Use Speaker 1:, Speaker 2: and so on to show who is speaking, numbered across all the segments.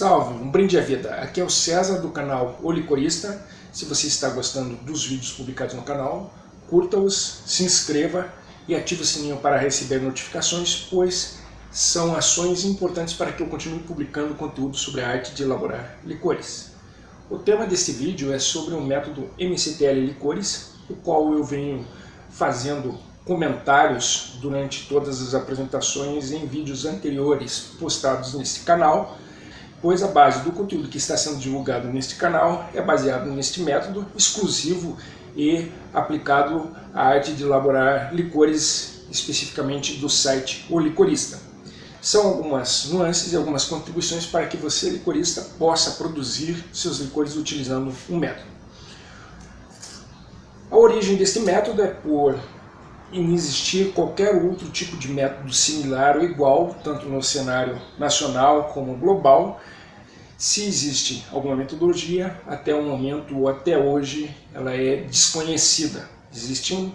Speaker 1: Salve, um brinde à vida. Aqui é o César do canal O Licorista. Se você está gostando dos vídeos publicados no canal, curta-os, se inscreva e ative o sininho para receber notificações, pois são ações importantes para que eu continue publicando conteúdo sobre a arte de elaborar licores. O tema deste vídeo é sobre o método MCTL Licores, o qual eu venho fazendo comentários durante todas as apresentações em vídeos anteriores postados neste canal, pois a base do conteúdo que está sendo divulgado neste canal é baseado neste método exclusivo e aplicado à arte de elaborar licores, especificamente do site O Licorista. São algumas nuances e algumas contribuições para que você, licorista, possa produzir seus licores utilizando um método. A origem deste método é por inexistir qualquer outro tipo de método similar ou igual, tanto no cenário nacional como global. Se existe alguma metodologia, até o momento ou até hoje ela é desconhecida. Existem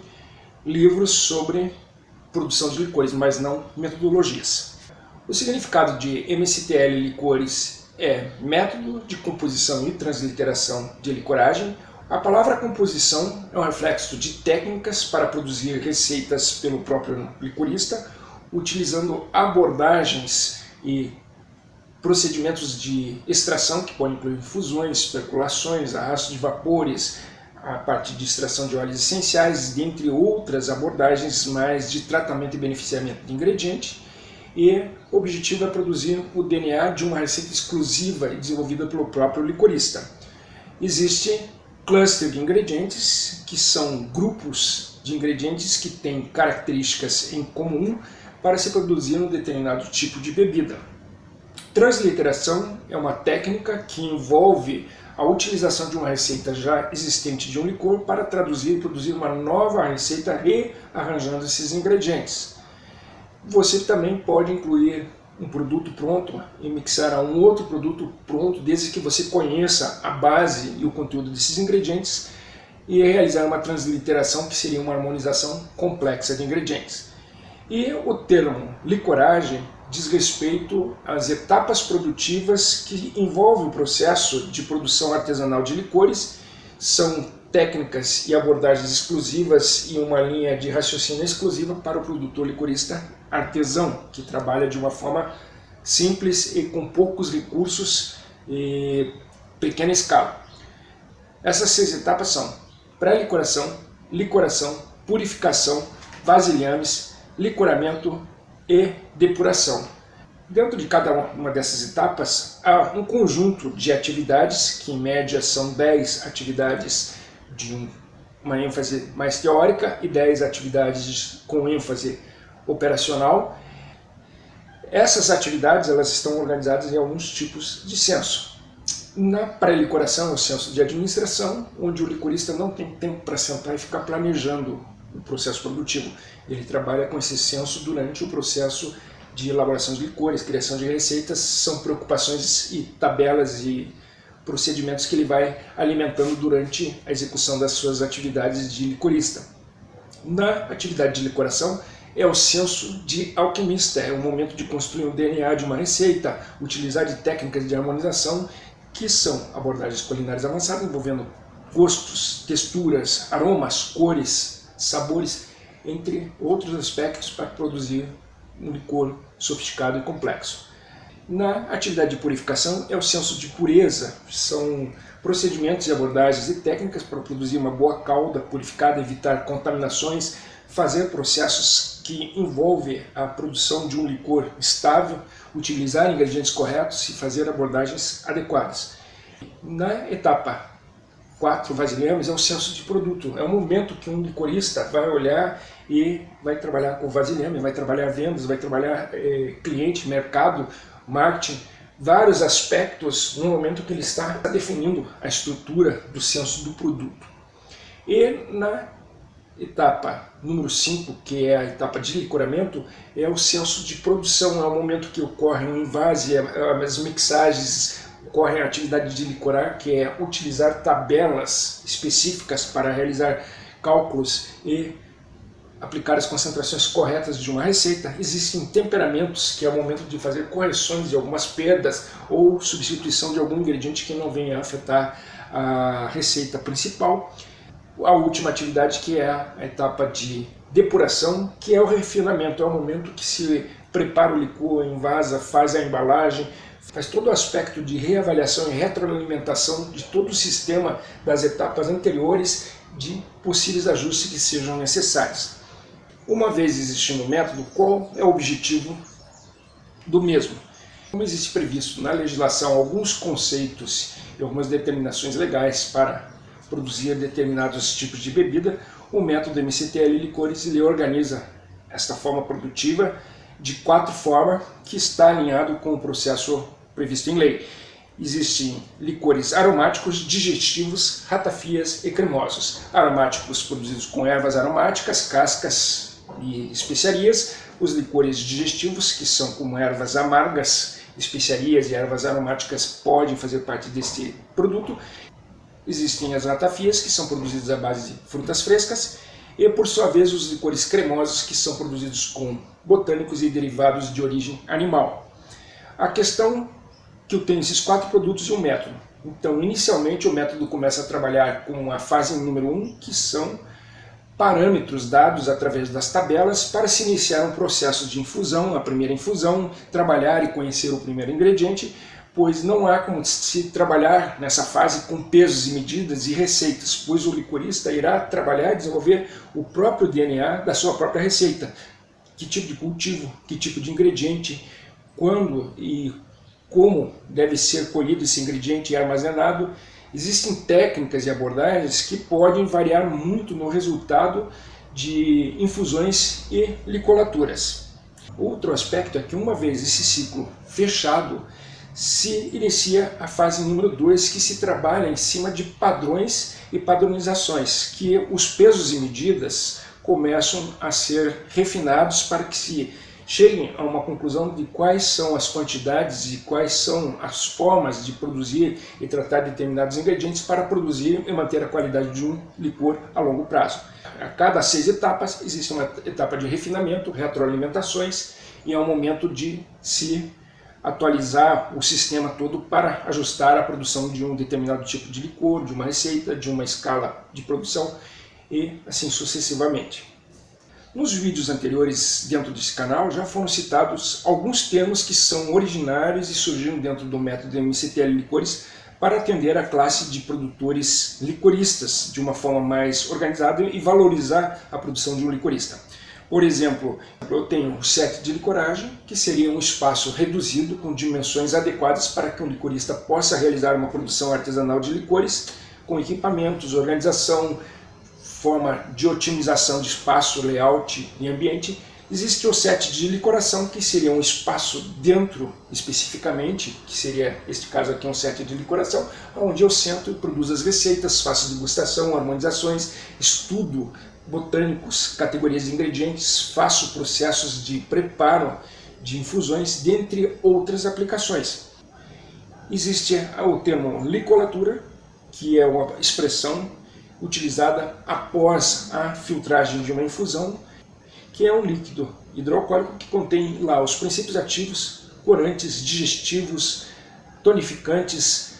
Speaker 1: livros sobre produção de licores, mas não metodologias. O significado de MCTL licores é método de composição e transliteração de licoragem, a palavra composição é um reflexo de técnicas para produzir receitas pelo próprio licorista, utilizando abordagens e procedimentos de extração, que podem incluir fusões, percolações, arrasto de vapores, a parte de extração de óleos essenciais, dentre outras abordagens mais de tratamento e beneficiamento de ingrediente, e o objetivo é produzir o DNA de uma receita exclusiva e desenvolvida pelo próprio licorista. Existe cluster de ingredientes, que são grupos de ingredientes que têm características em comum para se produzir um determinado tipo de bebida. Transliteração é uma técnica que envolve a utilização de uma receita já existente de um licor para traduzir e produzir uma nova receita rearranjando esses ingredientes. Você também pode incluir um produto pronto e mixar a um outro produto pronto, desde que você conheça a base e o conteúdo desses ingredientes, e realizar uma transliteração, que seria uma harmonização complexa de ingredientes. E o termo licoragem diz respeito às etapas produtivas que envolvem o processo de produção artesanal de licores, são técnicas e abordagens exclusivas e uma linha de raciocínio exclusiva para o produtor licorista artesão, que trabalha de uma forma simples e com poucos recursos e pequena escala. Essas seis etapas são pré-licoração, licoração, purificação, vasilhames, licoramento e depuração. Dentro de cada uma dessas etapas, há um conjunto de atividades, que em média são 10 atividades de uma ênfase mais teórica e 10 atividades com ênfase operacional. Essas atividades elas estão organizadas em alguns tipos de censo. Na pré-licoração o censo de administração, onde o licorista não tem tempo para sentar e ficar planejando o processo produtivo. Ele trabalha com esse censo durante o processo de elaboração de licores, criação de receitas, são preocupações e tabelas e procedimentos que ele vai alimentando durante a execução das suas atividades de licorista. Na atividade de licoração, é o senso de alquimista, é o momento de construir o DNA de uma receita, utilizar de técnicas de harmonização, que são abordagens culinárias avançadas envolvendo gostos, texturas, aromas, cores, sabores, entre outros aspectos para produzir um licor sofisticado e complexo. Na atividade de purificação é o senso de pureza, são procedimentos e abordagens e técnicas para produzir uma boa calda purificada, evitar contaminações, fazer processos que envolvem a produção de um licor estável, utilizar ingredientes corretos e fazer abordagens adequadas. Na etapa 4 vasilhames é o senso de produto, é o momento que um licorista vai olhar e vai trabalhar com vasilhame, vai trabalhar vendas, vai trabalhar eh, cliente, mercado, marketing, vários aspectos no momento que ele está definindo a estrutura do senso do produto. E na etapa número 5, que é a etapa de licoramento, é o senso de produção, é o momento que ocorre o invase, as mixagens, ocorre a atividade de licorar, que é utilizar tabelas específicas para realizar cálculos e aplicar as concentrações corretas de uma receita, existem temperamentos, que é o momento de fazer correções de algumas perdas ou substituição de algum ingrediente que não venha a afetar a receita principal. A última atividade que é a etapa de depuração, que é o refinamento, é o momento que se prepara o licor, envasa, faz a embalagem, faz todo o aspecto de reavaliação e retroalimentação de todo o sistema das etapas anteriores de possíveis ajustes que sejam necessários. Uma vez existindo o método, qual é o objetivo do mesmo? Como existe previsto na legislação alguns conceitos e algumas determinações legais para produzir determinados tipos de bebida, o método MCTL Licores ele organiza esta forma produtiva de quatro formas que está alinhado com o processo previsto em lei. Existem licores aromáticos, digestivos, ratafias e cremosos. Aromáticos produzidos com ervas aromáticas, cascas e especiarias. Os licores digestivos, que são como ervas amargas, especiarias e ervas aromáticas, podem fazer parte deste produto. Existem as ratafias, que são produzidas à base de frutas frescas. E, por sua vez, os licores cremosos, que são produzidos com botânicos e derivados de origem animal. A questão que eu tenho esses quatro produtos e um método. Então, inicialmente, o método começa a trabalhar com a fase número 1, um, que são parâmetros dados através das tabelas para se iniciar um processo de infusão, a primeira infusão, trabalhar e conhecer o primeiro ingrediente, pois não há como se trabalhar nessa fase com pesos e medidas e receitas, pois o licorista irá trabalhar e desenvolver o próprio DNA da sua própria receita. Que tipo de cultivo, que tipo de ingrediente, quando e como deve ser colhido esse ingrediente e armazenado, existem técnicas e abordagens que podem variar muito no resultado de infusões e licolaturas. Outro aspecto é que uma vez esse ciclo fechado, se inicia a fase número 2, que se trabalha em cima de padrões e padronizações, que os pesos e medidas começam a ser refinados para que se cheguem a uma conclusão de quais são as quantidades e quais são as formas de produzir e tratar determinados ingredientes para produzir e manter a qualidade de um licor a longo prazo. A cada seis etapas existe uma etapa de refinamento, retroalimentações e é um momento de se atualizar o sistema todo para ajustar a produção de um determinado tipo de licor, de uma receita, de uma escala de produção e assim sucessivamente. Nos vídeos anteriores dentro desse canal já foram citados alguns termos que são originários e surgiram dentro do método MCTL Licores para atender a classe de produtores licoristas de uma forma mais organizada e valorizar a produção de um licorista. Por exemplo, eu tenho o set de licoragem, que seria um espaço reduzido com dimensões adequadas para que um licorista possa realizar uma produção artesanal de licores com equipamentos, organização, forma de otimização de espaço, layout e ambiente, existe o set de licoração, que seria um espaço dentro, especificamente, que seria, este caso aqui, um set de licoração, onde eu sento e produzo as receitas, faço degustação, harmonizações, estudo botânicos, categorias de ingredientes, faço processos de preparo de infusões, dentre outras aplicações. Existe o termo licolatura, que é uma expressão utilizada após a filtragem de uma infusão, que é um líquido hidroalcoólico que contém lá os princípios ativos, corantes, digestivos, tonificantes,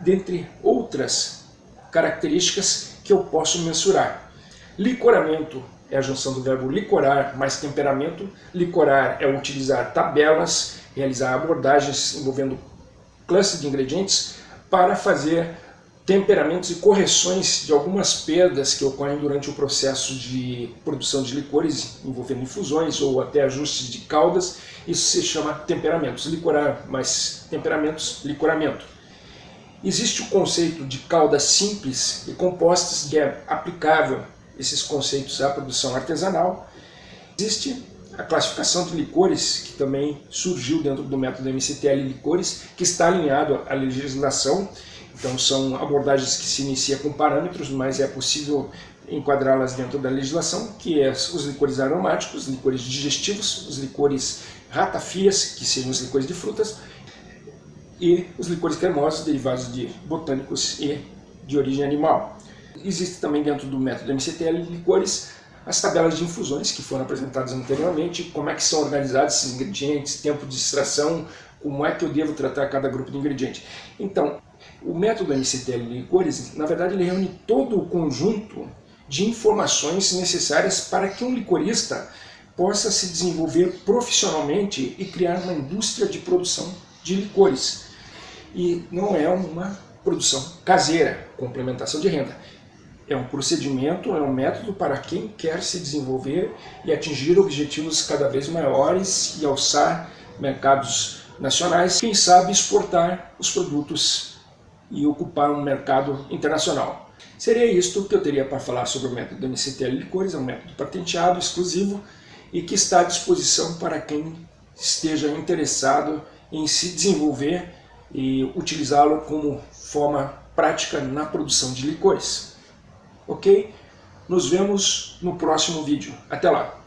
Speaker 1: dentre outras características que eu posso mensurar. Licoramento é a junção do verbo licorar mais temperamento. Licorar é utilizar tabelas, realizar abordagens envolvendo classes de ingredientes para fazer temperamentos e correções de algumas perdas que ocorrem durante o processo de produção de licores, envolvendo infusões ou até ajustes de caldas, isso se chama temperamentos. Licorar mais temperamentos, licoramento. Existe o conceito de caldas simples e compostas, que é aplicável esses conceitos à produção artesanal. Existe a classificação de licores, que também surgiu dentro do método MCTL Licores, que está alinhado à legislação então são abordagens que se inicia com parâmetros, mas é possível enquadrá-las dentro da legislação, que é os licores aromáticos, licores digestivos, os licores ratafias, que seriam os licores de frutas, e os licores cremosos, derivados de botânicos e de origem animal. Existe também dentro do método MCTL licores as tabelas de infusões que foram apresentadas anteriormente, como é que são organizados esses ingredientes, tempo de extração, como é que eu devo tratar cada grupo de ingrediente. Então, o método MCTL Licores, na verdade, ele reúne todo o conjunto de informações necessárias para que um licorista possa se desenvolver profissionalmente e criar uma indústria de produção de licores. E não é uma produção caseira, complementação de renda. É um procedimento, é um método para quem quer se desenvolver e atingir objetivos cada vez maiores e alçar mercados nacionais, quem sabe exportar os produtos e ocupar um mercado internacional. Seria isto que eu teria para falar sobre o método MCTL Licores, é um método patenteado, exclusivo, e que está à disposição para quem esteja interessado em se desenvolver e utilizá-lo como forma prática na produção de licores. Ok? Nos vemos no próximo vídeo. Até lá!